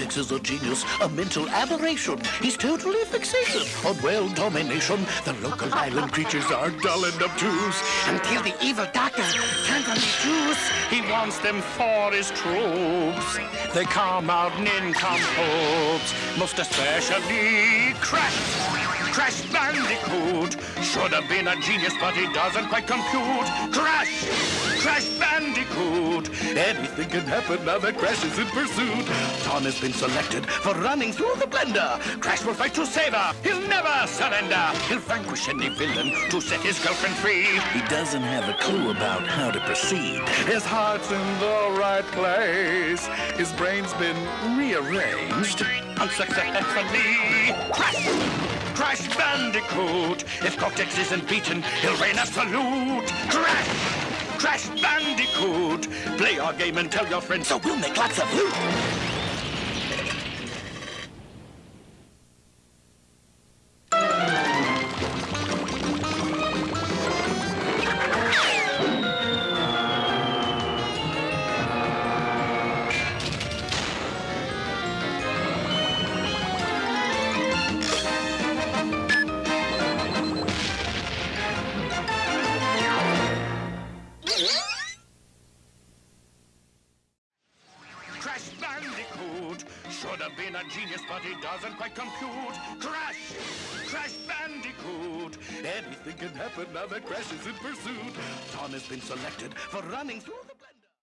Cortex is a genius, a mental aberration. He's totally fixated on world domination. The local island creatures are dull and obtuse. Until the evil doctor turns on the juice. He wants them for his troops. They come out nincompoops, most especially Crash. Crash Bandicoot should have been a genius, but he doesn't quite compute. Crash! Crash Bandicoot! Anything can happen now that Crash is in pursuit. Tawna has been selected for running through the blender. Crash will fight to save her. He'll never surrender. He'll vanquish any villain to set his girlfriend free. He doesn't have a clue about how to proceed. His heart's in the right place. His brain's been rearranged unsuccessfully. Crash! Crash Bandicoot. If Cortex isn't beaten, he'll rain a salute! Crash! Crash Bandicoot. Play our game and tell your friends so we'll make lots of loot. Should have been a genius, but he doesn't quite compute. Crash! Crash Bandicoot! Anything can happen now that Crash is in pursuit. Tawna has been selected for running through